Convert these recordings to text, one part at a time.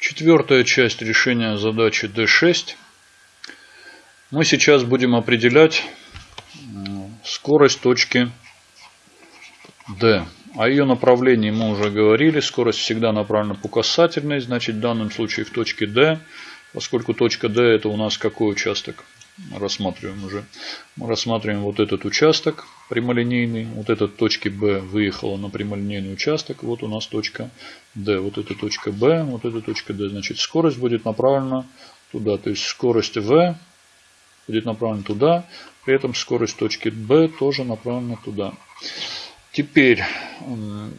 Четвертая часть решения задачи D6. Мы сейчас будем определять скорость точки D. О ее направлении мы уже говорили. Скорость всегда направлена по касательной. Значит, в данном случае в точке D, поскольку точка D это у нас какой участок? Рассматриваем уже. Мы рассматриваем вот этот участок прямолинейный. Вот эта точка B выехала на прямолинейный участок. Вот у нас точка D. Вот эта точка B, вот эта точка D. Значит, скорость будет направлена туда. То есть скорость V будет направлена туда. При этом скорость точки B тоже направлена туда. Теперь,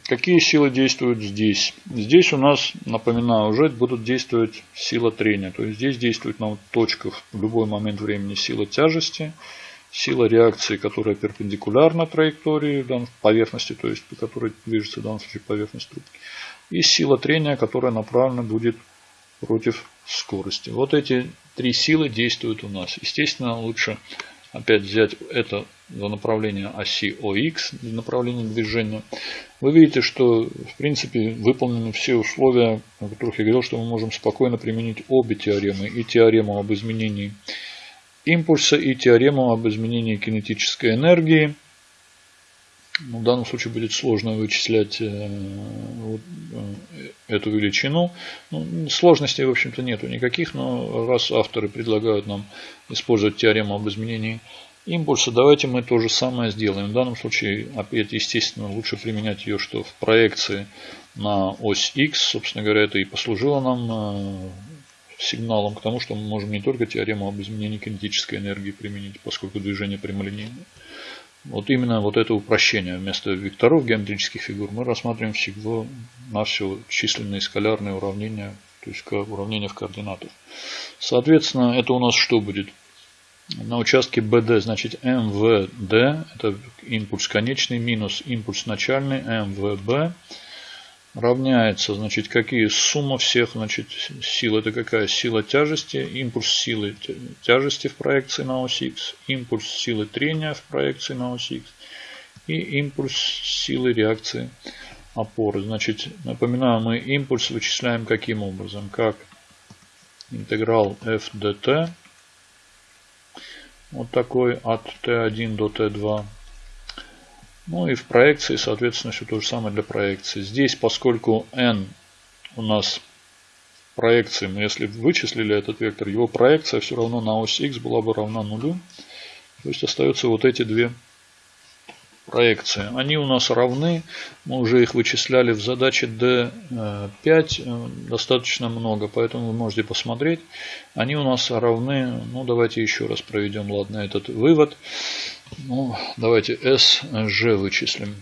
какие силы действуют здесь? Здесь у нас, напоминаю, уже будут действовать сила трения. То есть здесь действует на точках в любой момент времени сила тяжести, сила реакции, которая перпендикулярна траектории поверхности, то есть по которой движется в данном случае поверхность трубки. И сила трения, которая направлена будет против скорости. Вот эти три силы действуют у нас. Естественно, лучше опять взять это за направление оси ОХ, для направления движения, вы видите, что в принципе выполнены все условия, о которых я говорил, что мы можем спокойно применить обе теоремы. И теорему об изменении импульса, и теорему об изменении кинетической энергии. Ну, в данном случае будет сложно вычислять э, вот, э, эту величину. Ну, сложностей, в общем-то, нету никаких, но раз авторы предлагают нам использовать теорему об изменении давайте мы то же самое сделаем. В данном случае, опять, естественно, лучше применять ее, что в проекции на ось X, собственно говоря, это и послужило нам э, сигналом к тому, что мы можем не только теорему об изменении кинетической энергии применить, поскольку движение прямолинейное. Вот именно вот это упрощение. Вместо векторов геометрических фигур мы рассматриваем всего на все численные скалярные уравнения, то есть уравнения в координатах. Соответственно, это у нас что будет? На участке BD, значит, МВД, это импульс конечный, минус импульс начальный, МВБ равняется, значит, какие сумма всех, значит, сил. Это какая? Сила тяжести, импульс силы тяжести в проекции на ось X, импульс силы трения в проекции на ось X и импульс силы реакции опоры. Значит, напоминаю, мы импульс вычисляем каким образом? Как интеграл f dt, вот такой от t1 до t2 ну и в проекции, соответственно, все то же самое для проекции. Здесь, поскольку n у нас проекции, мы если вычислили этот вектор, его проекция все равно на ось x была бы равна нулю. То есть остаются вот эти две проекции. Они у нас равны, мы уже их вычисляли в задаче D5 э, достаточно много, поэтому вы можете посмотреть. Они у нас равны, ну давайте еще раз проведем, ладно, этот вывод. Ну, давайте SG вычислим.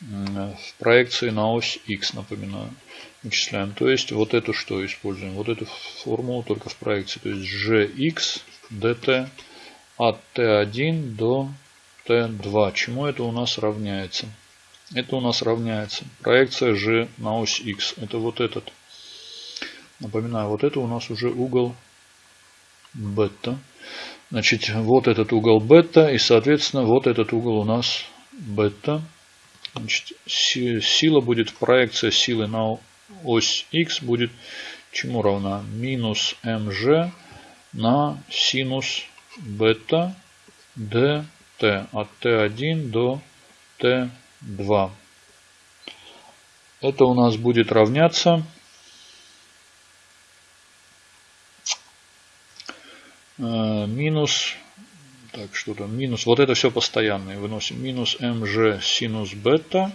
В проекции на ось X, напоминаю, вычисляем. То есть вот эту что используем? Вот эту формулу только в проекции. То есть GX dt от T1 до T2. Чему это у нас равняется? Это у нас равняется проекция G на ось X. Это вот этот. Напоминаю, вот это у нас уже угол бета. Значит, вот этот угол бета и, соответственно, вот этот угол у нас бета. Значит, сила будет, проекция силы на ось x будет чему равна? Минус mg на синус бета dt от t1 до t2. Это у нас будет равняться Э, минус, так что там, минус, вот это все постоянное, выносим минус mg синус бета.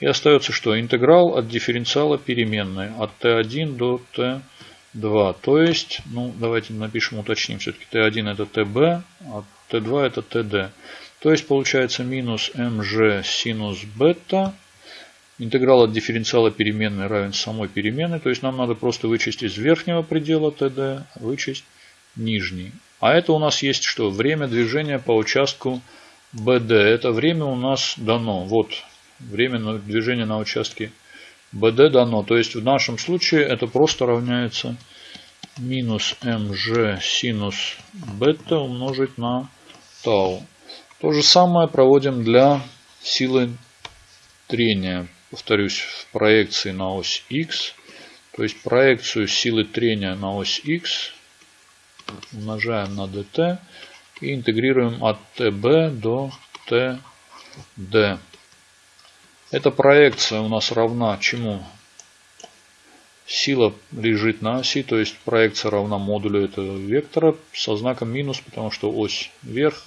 И остается что? Интеграл от дифференциала переменной от t1 до t2. То есть, ну давайте напишем, уточним, все-таки t1 это tb, а t2 это td. То есть получается минус mg синус бета. Интеграл от дифференциала переменной равен самой переменной. То есть нам надо просто вычесть из верхнего предела td, вычесть нижний. А это у нас есть что? Время движения по участку BD. Это время у нас дано. Вот время движения на участке BD дано. То есть в нашем случае это просто равняется минус mg синус бета умножить на тау. То же самое проводим для силы трения. Повторюсь, в проекции на ось x. То есть проекцию силы трения на ось X умножаем на dt и интегрируем от tb до td. Эта проекция у нас равна чему? Сила лежит на оси, то есть проекция равна модулю этого вектора со знаком минус, потому что ось вверх,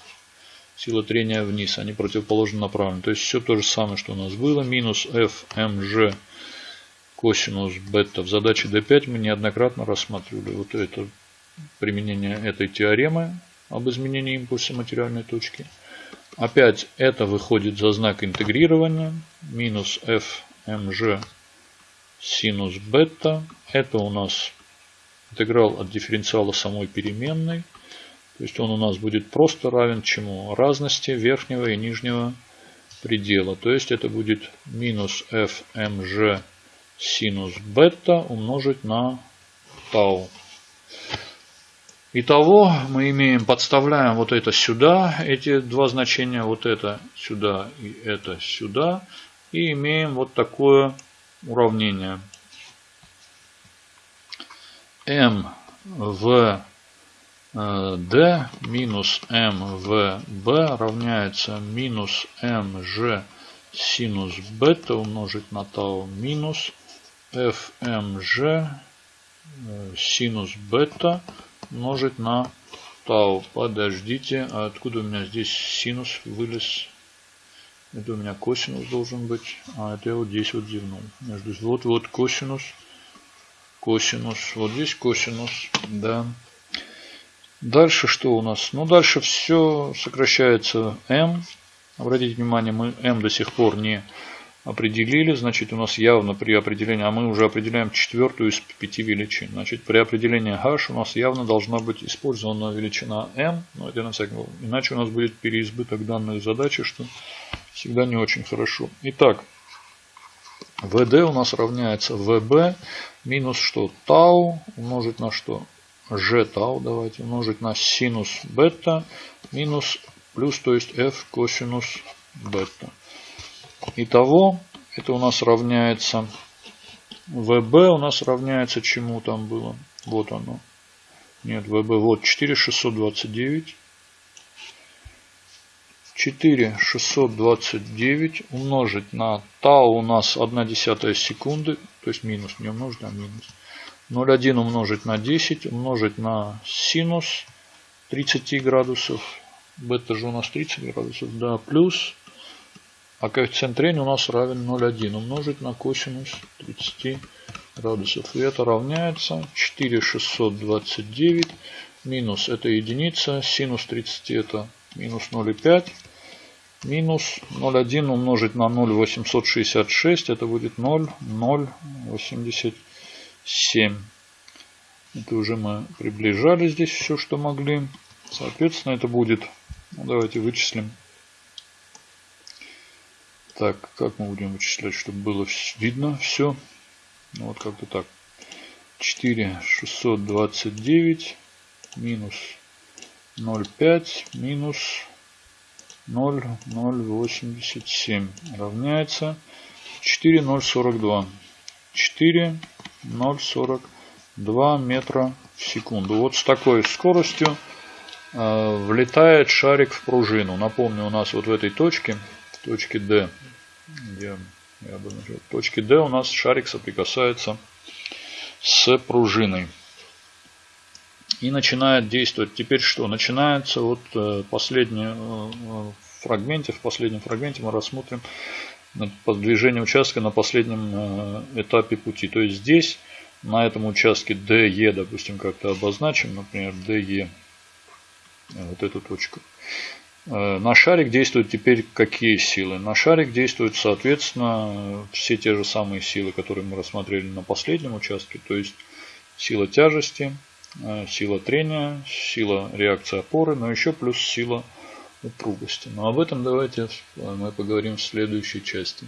сила трения вниз, они противоположно направлены. То есть все то же самое, что у нас было. Минус fmg косинус бета. В задаче d5 мы неоднократно рассматривали вот это применение этой теоремы об изменении импульса материальной точки. Опять это выходит за знак интегрирования. Минус fmg синус бета. Это у нас интеграл от дифференциала самой переменной. То есть он у нас будет просто равен чему? Разности верхнего и нижнего предела. То есть это будет минус fmg синус бета умножить на тау. Итого мы имеем, подставляем вот это сюда, эти два значения, вот это сюда и это сюда. И имеем вот такое уравнение. m в d минус m в b равняется минус mg синус бета умножить на тау минус fmg синус бета умножить на тау. Подождите, а откуда у меня здесь синус вылез? Это у меня косинус должен быть. А это я вот здесь вот зевнул. Вот вот косинус. Косинус. Вот здесь косинус. Да. Дальше что у нас? Ну дальше все сокращается m. Обратите внимание, мы m до сих пор не определили. Значит, у нас явно при определении, а мы уже определяем четвертую из пяти величин. Значит, при определении h у нас явно должна быть использована величина m. Но это на всякий Иначе у нас будет переизбыток данной задачи, что всегда не очень хорошо. Итак, vd у нас равняется vb минус что? Тау умножить на что? G тау давайте умножить на синус бета минус плюс, то есть f косинус бета. Итого, это у нас равняется ВБ у нас равняется чему там было? Вот оно. Нет, ВБ, вот 4629. 4629 умножить на тау у нас 1 десятая секунды, то есть минус, не умножить, а минус. 0,1 умножить на 10, умножить на синус 30 градусов. Бета же у нас 30 градусов, да, плюс а коэффициент трения у нас равен 0,1 умножить на косинус 30 градусов. И это равняется 4,629 минус это единица, синус 30 это минус 0,5. Минус 0,1 умножить на 0,866 это будет 0,087. Это уже мы приближали здесь все, что могли. Соответственно, это будет, ну, давайте вычислим так, как мы будем вычислять, чтобы было видно все? Ну, вот как-то так. 4 629 минус 0,5 минус 0,087 равняется 4,042. 4,042 метра в секунду. Вот с такой скоростью э, влетает шарик в пружину. Напомню, у нас вот в этой точке, в точке D, где я нажал, в точке D у нас шарик соприкасается с пружиной. И начинает действовать. Теперь что? Начинается вот э, последний э, фрагменте. В последнем фрагменте мы рассмотрим движение участка на последнем э, этапе пути. То есть здесь, на этом участке DE, допустим, как-то обозначим, например, DE, вот эту точку. Э, на шарик действуют теперь какие силы? На шарик действуют, соответственно, все те же самые силы, которые мы рассмотрели на последнем участке. То есть сила тяжести, э, сила трения, сила реакции опоры, но еще плюс сила упругости. Но об этом давайте мы поговорим в следующей части.